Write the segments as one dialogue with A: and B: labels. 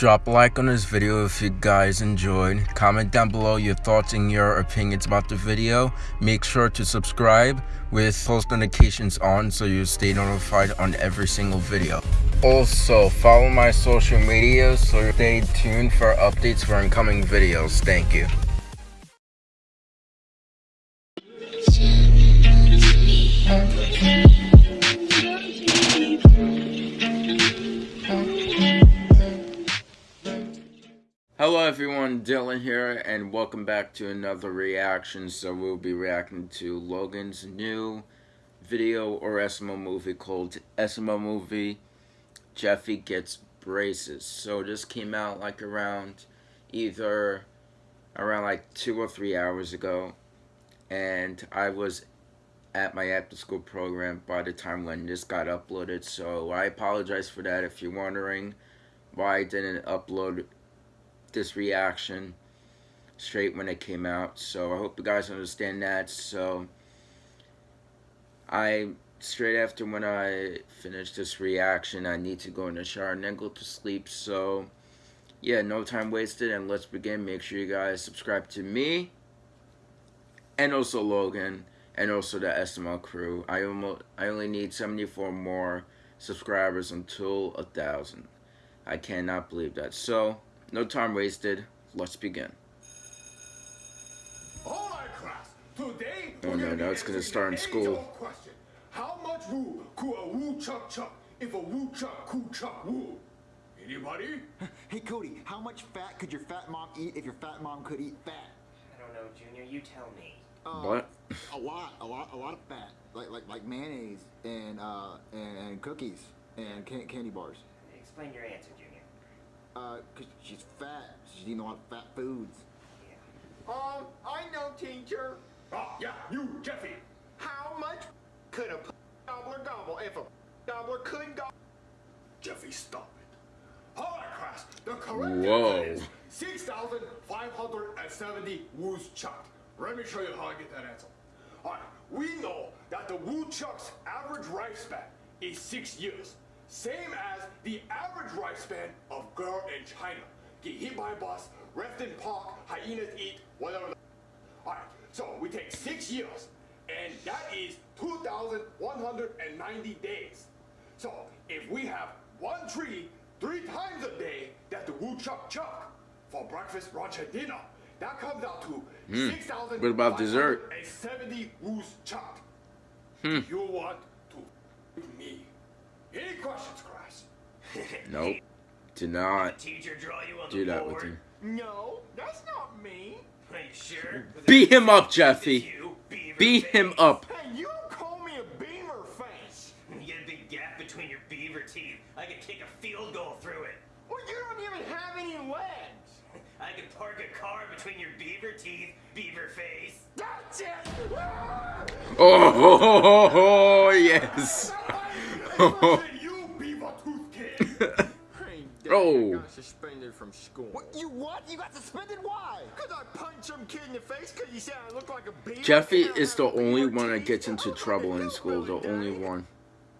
A: Drop a like on this video if you guys enjoyed. Comment down below your thoughts and your opinions about the video. Make sure to subscribe with post notifications on so you stay notified on every single video. Also, follow my social media so stay tuned for updates for incoming videos. Thank you. Dylan here, and welcome back to another reaction. So we'll be reacting to Logan's new video or SML movie called SML Movie Jeffy Gets Braces. So this came out like around either around like two or three hours ago. And I was at my after school program by the time when this got uploaded. So I apologize for that if you're wondering why I didn't upload this reaction straight when it came out. So I hope you guys understand that. So I straight after when I finish this reaction, I need to go in the shower and then go to sleep. So yeah, no time wasted and let's begin. Make sure you guys subscribe to me and also Logan and also the SML crew. I almost I only need 74 more subscribers until a thousand. I cannot believe that. So no time wasted. Let's begin.
B: Alright class, today
A: Oh no, now it's gonna start in school.
B: Question. How much woo could a woo chuck chuck if a woo chuck could chuck woo? Anybody?
C: Hey Cody, how much fat could your fat mom eat if your fat mom could eat fat?
D: I don't know, Junior. You tell me.
C: Uh,
A: What?
C: A lot, a lot, a lot of fat, like like like mayonnaise and uh and, and cookies and can- candy bars.
D: Explain your answer, Junior.
C: Uh, cause she's fat. She's eating a lot of fat foods.
D: Yeah.
E: Um, I know, teacher.
B: Ah, yeah, you, Jeffy.
E: How much could a p- gobbler gobble if a p- gobbler could gobble?
B: Jeffy, stop it. Alright class, the correct
A: Whoa.
B: answer is 6,570 woos chucked. Let me show you how I get that answer. Alright, we know that the woodchuck's average lifespan is six years. Same as the average lifespan of girl in China. Get hit by a bus, left in park, hyenas eat, whatever. Alright, so we take six years, and that is 2,190 days. So if we have one tree three times a day that the woodchuck chuck Chuck for breakfast, lunch, and dinner, that comes out to
A: Hmm.
B: 6,000.
A: What about dessert?
B: 70 woos chucked.
A: Hmm.
B: You want to f- me? Any questions, class?
A: Nope. Do not
D: Teacher draw you on
A: do
D: the
A: that with
D: board.
A: him.
E: No, that's not me.
D: Are you sure?
A: Beat him up, Jeffy. Beat
D: face?
A: him up.
E: Hey, you don't call me a beaver face.
D: You get a big gap between your beaver teeth. I could kick a field goal through it.
E: Well, you don't even have any legs.
D: I could park a car between your beaver teeth, beaver face.
E: That's it. Ah!
A: Oh, ho, ho, ho, ho, yes. Oh.
E: I got suspended from school.
C: What? You what? You got suspended? Why?
E: Could I punch some kid in the face because you said I look like a beaver?
A: Jeffy is the only one that gets into trouble in school. The only one.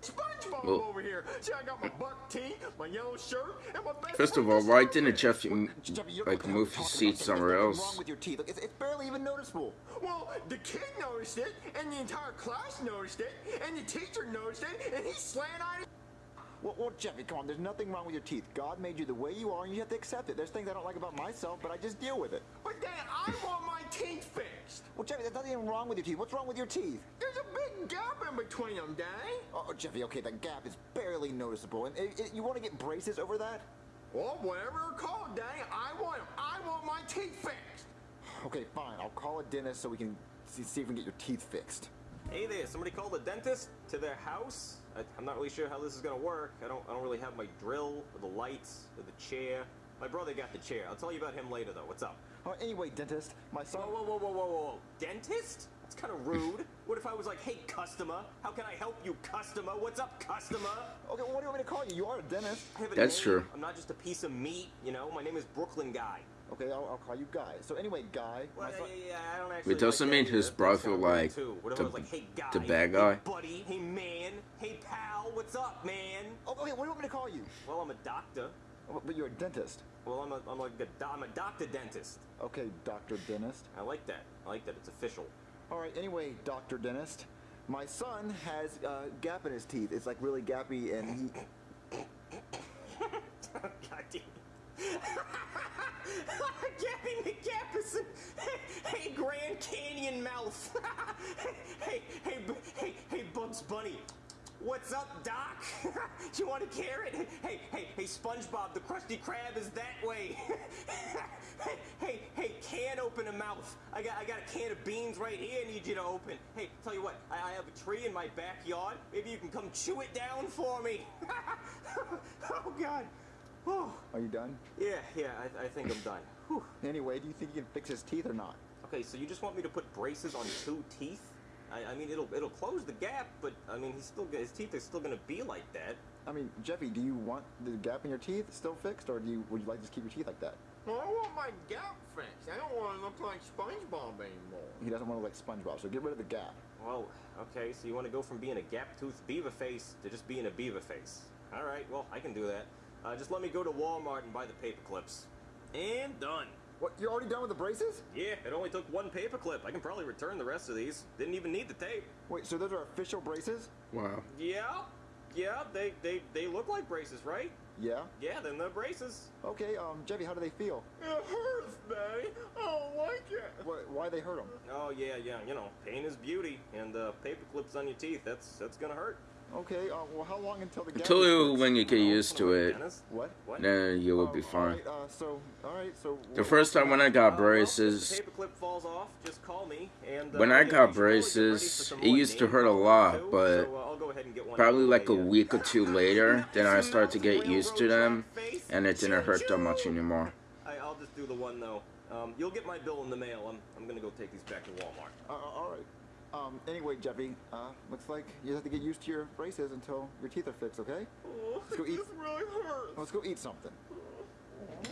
E: SpongeBob
A: Well-
E: over here. See, I got my buck teeth, my yellow shirt, and my best
A: First of all, why didn't Jeffy
C: Jeffy, you don't know
A: like
C: what the hell
A: move his seat somewhere else?
C: wrong with your teeth. Look, it's, it's barely even noticeable.
E: Well, the kid noticed it, and the entire class noticed it, and the teacher noticed it, and he slant-eyed.
C: Well, well, Jeffy, come on. There's nothing wrong with your teeth. God made you the way you are, and you have to accept it. There's things I don't like about myself, but I just deal with it.
E: But Dad, I want my teeth fixed.
C: Well, Jeffy, there's nothing wrong with your teeth. What's wrong with your teeth?
E: There's a big gap in between them, Daddy.
C: Oh, Jeffy, okay, that gap is barely noticeable. And uh, uh, you want to get braces over that?
E: Well, whatever it's called, Daddy, I want 'em. I want my teeth fixed.
C: Okay, fine. I'll call a dentist so we can see, see if we can get your teeth fixed.
F: Hey there, somebody called a dentist to their house? I, I'm not really sure how this is gonna work. I don't, I don't really have my drill, or the lights, or the chair. My brother got the chair. I'll tell you about him later, though. What's up?
C: Oh, anyway, dentist, my son.
F: Whoa, whoa, whoa, whoa, whoa, whoa. Dentist? That's kind of rude. what if I was like, hey, customer, how can I help you, customer? What's up, customer?
C: Okay, well, what do you want me to call you? You are a dentist.
F: I have a
A: That's
F: name.
A: true.
F: I'm not just a piece of meat, you know? My name is Brooklyn Guy.
C: Okay, I'll, I'll call you Guy. So anyway, Guy,
F: Well,
C: my son.
F: yeah, yeah, I don't actually
A: It doesn't
F: like
A: mean his
F: either.
A: brother
F: That's
A: like
F: too. What if
A: the-
F: like, hey, guy,
A: the bad
F: hey,
A: guy?
F: buddy, hey, man, hey, pal, what's up, man?
C: Oh, okay, what do you want me to call you?
F: Well, I'm a doctor.
C: Oh, But you're a dentist.
F: Well, I'm a, I'm like a, do- I'm a doctor dentist.
C: Okay, Doctor Dentist.
F: I like that. I like that. It's official.
C: All right. Anyway, Doctor Dentist, my son has a gap in his teeth. It's like really gappy, and he.
F: Mouth. hey, hey, hey, hey, Bugs Bunny. What's up, Doc? you want a carrot? Hey, hey, hey, SpongeBob, the Krusty Krab is that way. hey, hey, hey, can open a mouth. I got, I got a can of beans right here. I need you to open. Hey, tell you what, I, I have a tree in my backyard. Maybe you can come chew it down for me. oh God. Whew.
C: Are you done?
F: Yeah, yeah, I, I think I'm done. Whew.
C: Anyway, do you think you can fix his teeth or not?
F: Okay, so you just want me to put braces on two teeth? I, I mean, it'll it'll close the gap, but I mean, he's still his teeth are still gonna be like that.
C: I mean, Jeffy, do you want the gap in your teeth still fixed, or do you would you like to just keep your teeth like that?
E: Well, I want my gap fixed. I don't want to look like SpongeBob anymore.
C: He doesn't want to look like SpongeBob, so get rid of the gap.
F: Well, okay, so you want to go from being a gap-toothed beaver face to just being a beaver face? All right, well, I can do that. Uh, just let me go to Walmart and buy the paper clips. And done.
C: What? You're already done with the braces?
F: Yeah, it only took one paperclip. I can probably return the rest of these. Didn't even need the tape.
C: Wait, so those are official braces?
A: Wow.
F: Yeah, yeah, they they they look like braces, right?
C: Yeah.
F: Yeah, then they're braces.
C: Okay, um, Jeffy, how do they feel?
E: It hurts, Daddy. I don't like it.
C: Why, why they hurt them?
F: Oh yeah, yeah. You know, pain is beauty, and uh, paper clips on your teeth. That's that's gonna hurt.
C: Okay, uh, well, how long until the gap?
A: Until you, when you get used to it,
F: Dennis?
C: What?
F: What?
A: then you will be fine.
C: Alright, uh, so, alright, so.
A: The first time when I got
F: Uh, well, if
A: braces,
F: the paper clip falls off, just call me. And uh,
A: When I got
F: you should probably get ready
A: braces, it used to hurt a lot, but
F: so, uh, I'll go ahead and get one
A: probably like a
F: of the way,
A: week or two later, then I started to get used to them, and it didn't hurt that much anymore.
F: I, I'll just do the one though. Um, you'll get my bill in the mail. I'm, I'm gonna go take these back to Walmart.
C: Uh, alright. Um, anyway, Jeffy, uh, looks like you have to get used to your braces until your teeth are fixed, okay? Let's go eat.
E: This really hurts.
C: Let's go eat something.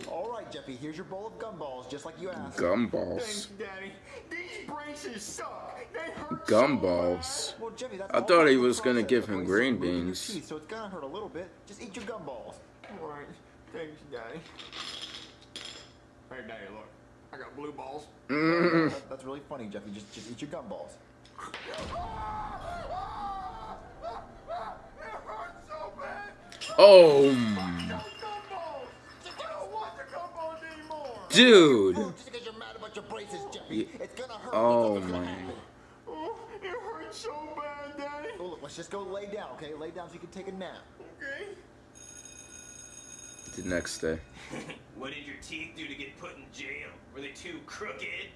C: Alright, Jeffy, here's your bowl of gumballs, just like you asked. Gumballs.
E: Thanks,
A: Gumballs.
E: Daddy. These braces suck. They hurt
A: Gumballs.
E: so.
C: Well, Jeffy, that's
A: I thought
C: part
A: he was gonna give him green
C: you're moving your
A: beans.
C: teeth, so it's gonna hurt a little bit. Just eat your gumballs.
E: All right. Thanks, Daddy. Hey, Daddy, look. I got blue balls.
A: Mm.
C: That- that's really funny, Jeffy. Just, just eat your gumballs.
E: It hurts so bad.
A: Oh,
E: No gumballs. I don't want the gumballs anymore.
A: dude.
C: Just because you're mad about your braces, Jeffy,
A: Ye-
C: it's gonna hurt.
A: Oh,
C: That's
A: man.
E: Oh, it hurts so bad, Daddy.
C: Oh, look, let's just go lay down, okay? Lay down so you can take a nap.
E: Okay.
A: The next day.
D: What did your teeth do to get put in jail? Were they too crooked?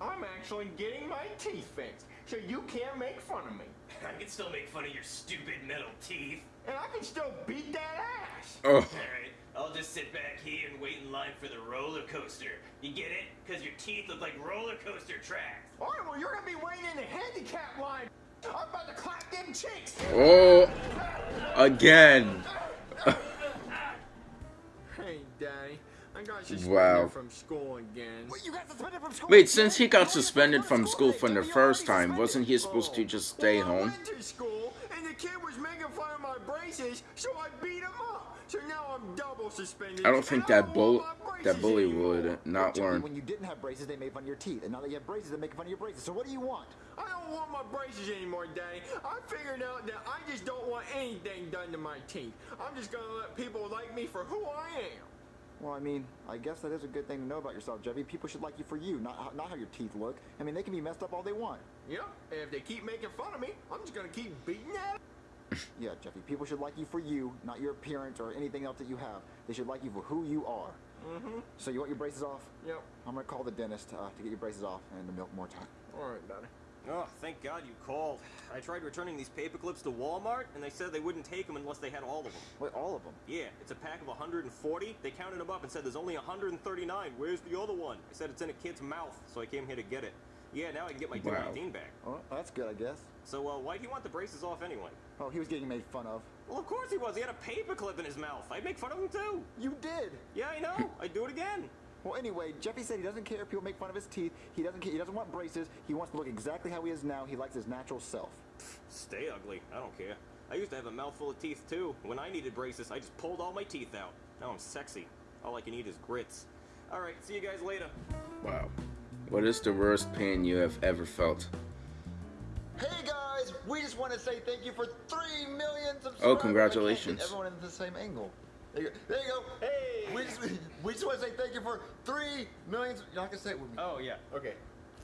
E: I'm actually getting my teeth fixed, so you can't make fun of me.
D: I can still make fun of your stupid metal teeth.
E: And I can still beat that ass.
A: Oh,
D: Alright, I'll just sit back here and wait in line for the roller coaster. You get it? Because your teeth look like roller coaster tracks.
E: All right, well, you're gonna be waiting in the handicap line. I'm about to clap them cheeks.
A: oh, again. Wow.
E: from school again.
C: Wait, you got suspended from school?
A: Wait,
C: again?
A: since he got
C: How are you
A: suspended from
C: school
A: school
C: again?
A: from the first time, wasn't he supposed to just stay
E: well, I
A: home?
E: went to school, and the kid was making fun of my braces, so I beat him up. So now I'm double suspended.
A: I don't think that
E: don't
A: bull, that bully would not
C: Jeffy,
A: learn.
C: When you didn't have braces, they made fun of your teeth. And now that you have braces, they're making fun of your braces. So what do you want?
E: I don't want my braces anymore, Daddy. I figured out that I just don't want anything done to my teeth. I'm just gonna let people like me for who I am.
C: Well, I mean, I guess that is a good thing to know about yourself, Jeffy. People should like you for you, not how, not how your teeth look. I mean, they can be messed up all they want.
E: Yep, and if they keep making fun of me, I'm just gonna keep beating at 'em.
C: Yeah, Jeffy, people should like you for you, not your appearance or anything else that you have. They should like you for who you are. Mm-hmm. So you want your braces off?
E: Yep.
C: I'm gonna call the dentist uh, to get your braces off and to milk more time.
E: All right, Daddy.
F: Oh, thank God you called. I tried returning these paper clips to Walmart, and they said they wouldn't take them unless they had all of them.
C: Wait, all of them?
F: Yeah, it's a pack of 140. They counted them up and said there's only 139. Where's the other one? I said it's in a kid's mouth, so I came here to get it. Yeah, now I can get my
A: Wow.
F: 219 back.
C: Oh, that's good, I guess.
F: So, uh, why'd he want the braces off anyway?
C: Oh, he was getting made fun of.
F: Well, of course he was. He had a paper clip in his mouth. I'd make fun of him too.
C: You did.
F: Yeah, I know. I'd do it again.
C: Well, anyway, Jeffy said he doesn't care if people make fun of his teeth. He doesn't care. He doesn't want braces. He wants to look exactly how he is now. He likes his natural self.
F: Stay ugly. I don't care. I used to have a mouthful of teeth too. When I needed braces, I just pulled all my teeth out. Now I'm sexy. All I can eat is grits. All right, see you guys later.
A: Wow. What is the worst pain you have ever felt?
C: Hey guys, we just want to say thank you for three million
A: oh,
C: subscribers. Oh,
A: congratulations.
C: Everyone in the same angle. There you go. There you go. Hey. We just we just want to say thank you for three million. You're not gonna say it with me.
F: Oh yeah.
E: Okay.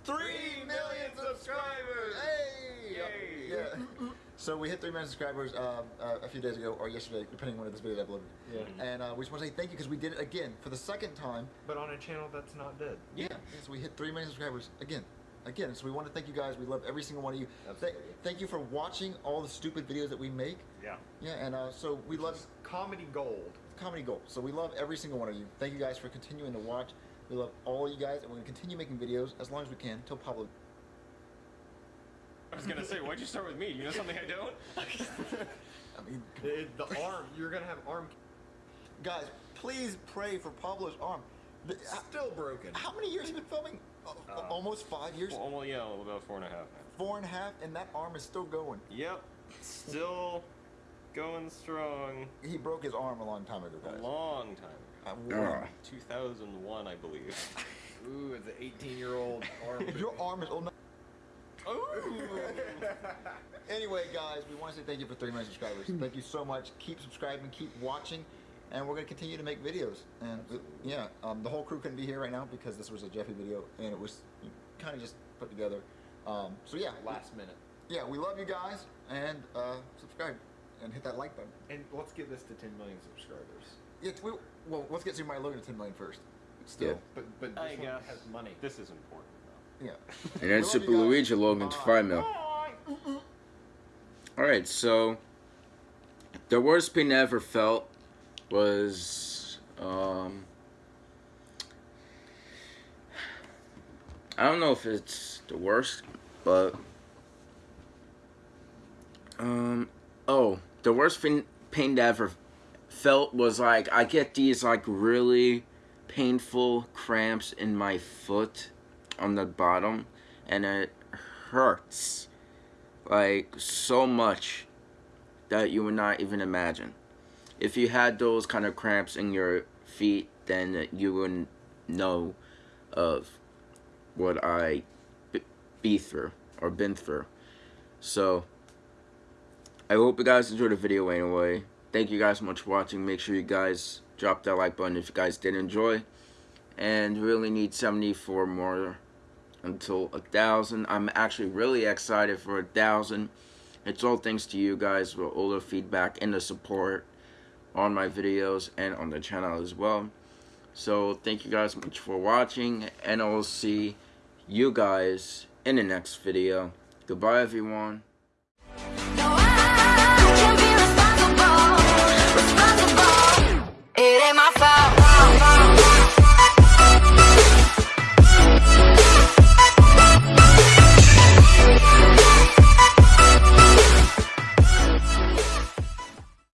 C: Three million subscribers! Hey!
E: Yay.
C: Yeah. So we hit three million subscribers uh, uh, a few days ago, or yesterday, depending on when this video is uploaded.
E: Yeah.
C: And uh, we just want to say thank you because we did it again for the second time.
E: But on a channel that's not dead.
C: Yeah. So we hit three million subscribers again. Again, so we want to thank you guys. We love every single one of you. Th- thank you for watching all the stupid videos that we make.
E: Yeah.
C: Yeah, and uh, so we love
E: Comedy gold.
C: comedy gold. So we love every single one of you. Thank you guys for continuing to watch. We love all you guys, and we're gonna continue making videos as long as we can till Pablo.
F: I was gonna say, why'd you start with me? You know something I don't?
C: I mean,
E: The, the arm. You're gonna have arm
C: guys, please pray for Pablo's arm. The-
E: still broken.
C: how many years have you been filming? Uh, Almost five years.
F: Well, almost, yeah, about four and a half now.
C: Four and a half, and that arm is still going.
F: Yep. Still going strong.
C: He broke his arm a long time ago, guys.
F: A long time
C: Uh,
F: ago.
C: war.
A: Ah.
F: 2001, I believe.
E: Ooh, it's an 18 year old arm.
C: Your arm is old enough.
F: Ooh.
C: Anyway, guys, we want to say thank you for 3 million subscribers. thank you so much. Keep subscribing, keep watching, and we're going to continue to make videos. And uh, yeah, um, the whole crew couldn't be here right now because this was a Jeffy video and it was kind of just put together. Um, so yeah,
E: Last minute.
C: yeah, we love you guys and uh, subscribe and hit that like button.
E: And let's get this to 10 million subscribers.
C: Yeah, we, well, let's get Super Mario Logan to 10 million first. Still,
E: But but this
F: I
E: one
F: guess.
E: has money.
F: This is important, though.
C: yeah.
A: And then Super. Luigi Logan to
C: Bye.
A: 5 mil. Alright, so the worst pain I ever felt was um I don't know if it's the worst, but um oh, the worst pain pain I ever felt was like I get these like really painful cramps in my foot on the bottom and it hurts like so much that you would not even imagine. If you had those kind of cramps in your feet, then you would know of what I be through or been through. So I hope you guys enjoyed the video anyway. Thank you guys so much for watching. Make sure you guys drop that like button if you guys did enjoy. And really need 74 more until a thousand. I'm actually really excited for a thousand. It's all thanks to you guys for all the feedback and the support on my videos and on the channel as well. So thank you guys much for watching and I will see you guys in the next video. Goodbye everyone.